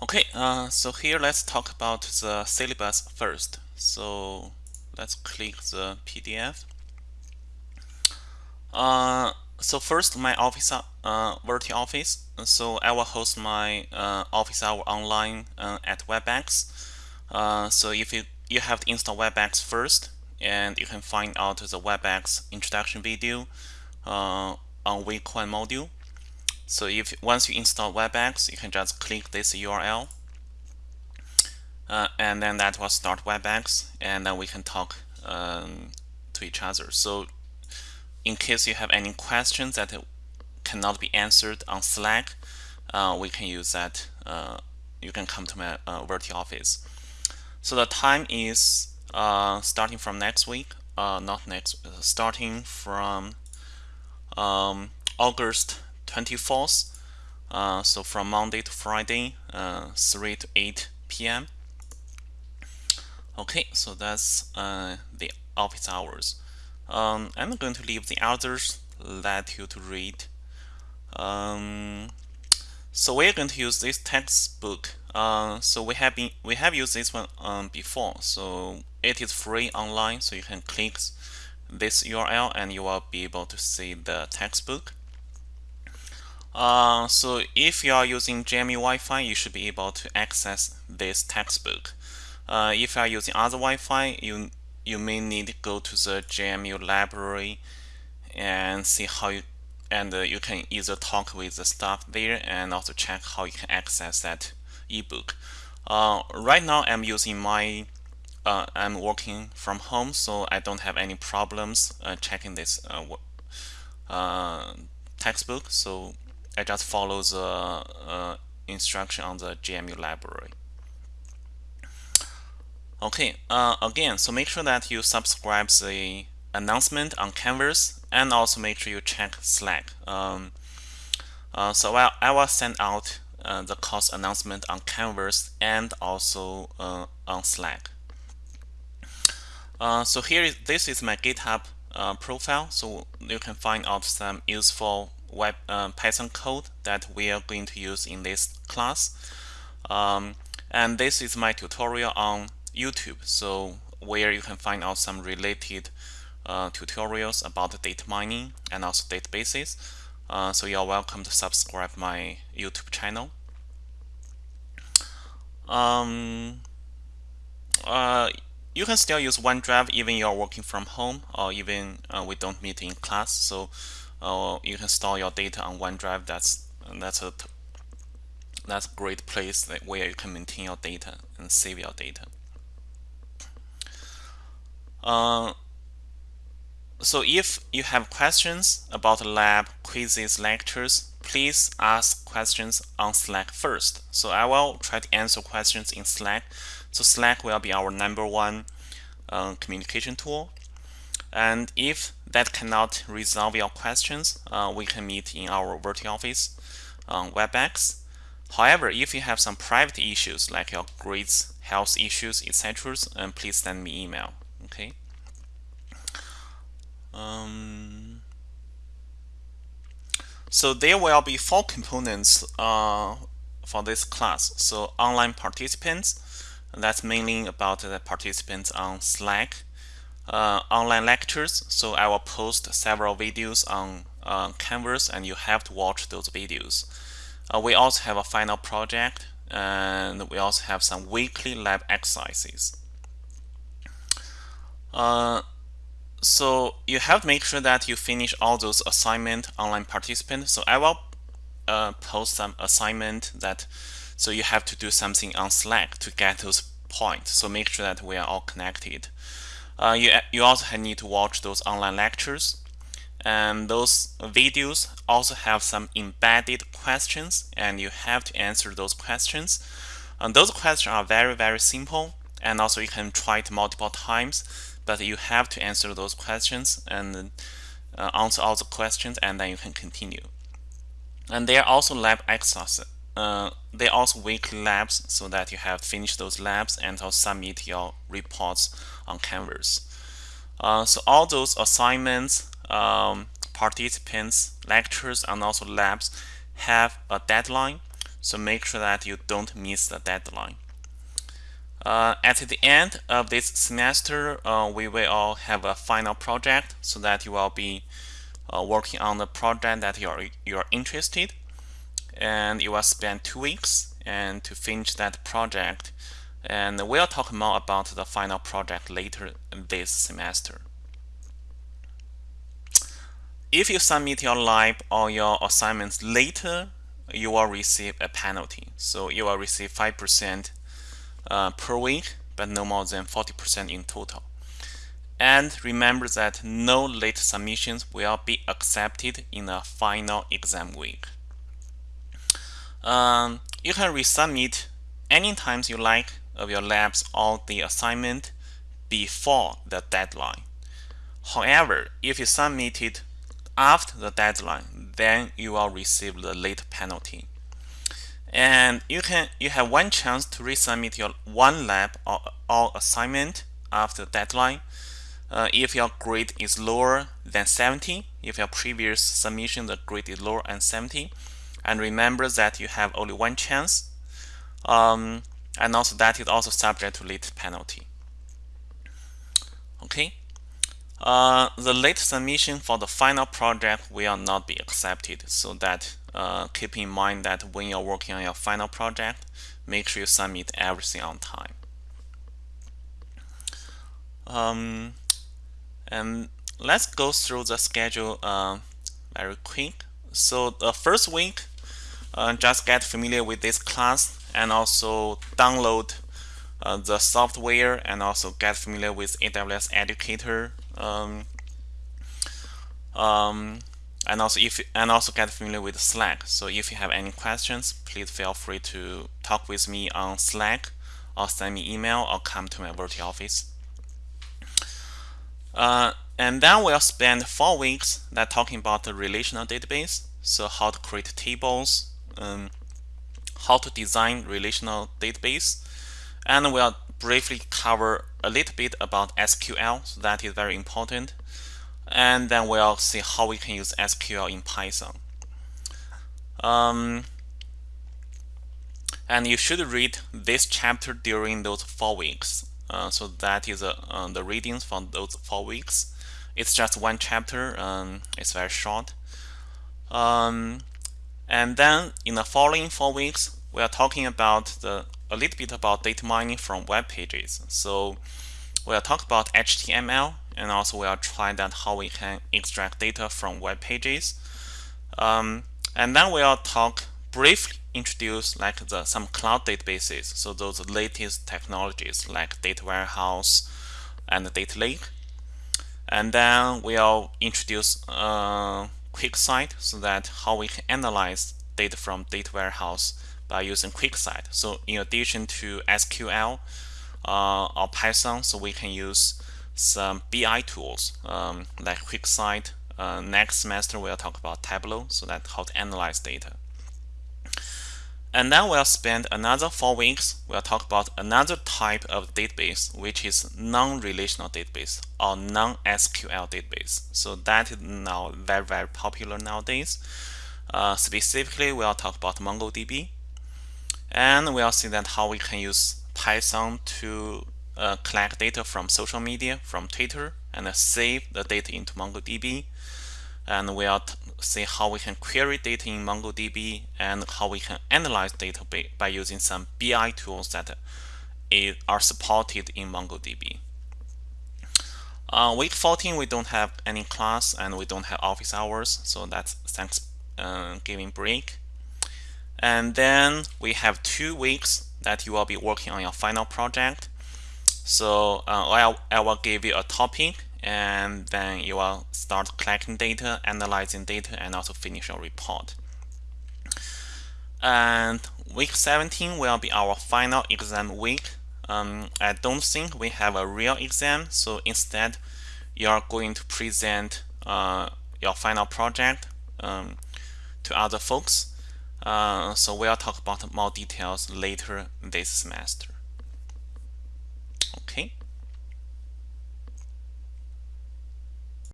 Okay, uh, so here let's talk about the syllabus first. So let's click the PDF. Uh, so first, my office, uh, virtual office. So I will host my uh, office hour online uh, at WebEx. Uh, so if you you have to install WebEx first, and you can find out the WebEx introduction video uh, on one module. So if once you install WebEx, you can just click this URL, uh, and then that will start WebEx, and then we can talk um, to each other. So in case you have any questions that cannot be answered on Slack, uh, we can use that. Uh, you can come to my uh, virtual office. So the time is uh, starting from next week, uh, not next, starting from um, August 24th. Uh, so from Monday to Friday, uh, 3 to 8 p.m. Okay, so that's uh, the office hours. Um, I'm going to leave the others, let you to read. Um, so we're going to use this textbook. Uh, so we have been we have used this one um, before. So it is free online. So you can click this URL and you will be able to see the textbook. Uh, so if you are using JMU Wi-Fi, you should be able to access this textbook. Uh, if you are using other Wi-Fi, you you may need to go to the JMU library and see how you and uh, you can either talk with the staff there and also check how you can access that ebook. Uh, right now, I'm using my uh, I'm working from home, so I don't have any problems uh, checking this textbook. So I just follow the uh, instruction on the JMU library. Okay, uh, again, so make sure that you subscribe the announcement on Canvas and also make sure you check Slack. Um, uh, so I, I will send out uh, the course announcement on Canvas and also uh, on Slack. Uh, so here is this is my GitHub uh, profile. So you can find out some useful web uh, Python code that we are going to use in this class. Um, and this is my tutorial on YouTube. So where you can find out some related uh, tutorials about data mining and also databases. Uh, so you're welcome to subscribe my YouTube channel. Um, uh, you can still use OneDrive even you're working from home or even uh, we don't meet in class. So uh, you can store your data on OneDrive. That's that's a that's a great place that where you can maintain your data and save your data. Uh, so if you have questions about lab, quizzes, lectures, please ask questions on Slack first. So I will try to answer questions in Slack. So Slack will be our number one uh, communication tool. And if that cannot resolve your questions, uh, we can meet in our virtual office on WebEx. However, if you have some private issues like your grades, health issues, etc., um, please send me email. Okay. Um, so there will be four components uh, for this class. So online participants, that's mainly about the participants on Slack uh, online lectures. So I will post several videos on uh, Canvas and you have to watch those videos. Uh, we also have a final project and we also have some weekly lab exercises. Uh, so you have to make sure that you finish all those assignment online participant. So I will uh, post some assignment that so you have to do something on Slack to get those points. So make sure that we are all connected. Uh, you, you also need to watch those online lectures. And those videos also have some embedded questions and you have to answer those questions. And those questions are very, very simple. And also you can try it multiple times, but you have to answer those questions and uh, answer all the questions and then you can continue. And there are also lab exercises. Uh, they also weekly labs so that you have finished those labs and also submit your reports on Canvas. Uh, so all those assignments, um, participants, lectures, and also labs have a deadline. So make sure that you don't miss the deadline. Uh, at the end of this semester, uh, we will all have a final project so that you will be uh, working on the project that you're, you're interested and you will spend two weeks and to finish that project and we'll talk more about the final project later this semester. If you submit your lab or your assignments later, you will receive a penalty. So you will receive 5% uh, per week, but no more than 40% in total. And remember that no late submissions will be accepted in the final exam week. Um, you can resubmit any times you like of your labs or the assignment before the deadline. However, if you submit it after the deadline, then you will receive the late penalty. And you can you have one chance to resubmit your one lab or, or assignment after the deadline. Uh, if your grade is lower than 70, if your previous submission the grade is lower than 70, and remember that you have only one chance. Um, and also that is also subject to late penalty. Okay. Uh, the late submission for the final project will not be accepted. So that uh, keep in mind that when you're working on your final project, make sure you submit everything on time. Um, and let's go through the schedule uh, very quick. So the first week, uh, just get familiar with this class and also download uh, the software and also get familiar with AWS Educator. Um, um, and also if and also get familiar with Slack. So if you have any questions, please feel free to talk with me on Slack or send me email or come to my virtual office. Uh, and then we'll spend four weeks that talking about the relational database. So how to create tables, um, how to design relational database, and we'll briefly cover a little bit about SQL. So that is very important. And then we'll see how we can use SQL in Python. Um, and you should read this chapter during those four weeks. Uh, so that is uh, the readings for those four weeks. It's just one chapter. Um, it's very short. Um, and then in the following four weeks, we are talking about the a little bit about data mining from web pages. So we'll talk about HTML and also we'll try that how we can extract data from web pages. Um, and then we'll talk briefly introduce like the some cloud databases. So those latest technologies like data warehouse and data lake. And then we'll introduce uh, QuickSight so that how we can analyze data from data warehouse by using QuickSight. So in addition to SQL uh, or Python, so we can use some BI tools um, like QuickSight. Uh, next semester we'll talk about Tableau, so that how to analyze data. And then we'll spend another four weeks. We'll talk about another type of database, which is non-relational database or non-SQL database. So that is now very, very popular nowadays. Uh, specifically, we'll talk about MongoDB. And we'll see that how we can use Python to uh, collect data from social media, from Twitter, and uh, save the data into MongoDB. And we'll see how we can query data in MongoDB and how we can analyze data by using some BI tools that are supported in MongoDB. Uh, week 14, we don't have any class and we don't have office hours, so that's Thanksgiving uh, break. And then we have two weeks that you will be working on your final project. So uh, I, I will give you a topic and then you will start collecting data, analyzing data, and also finish your report. And week 17 will be our final exam week. Um, I don't think we have a real exam, so instead you are going to present uh, your final project um, to other folks. Uh, so we'll talk about more details later this semester. Okay.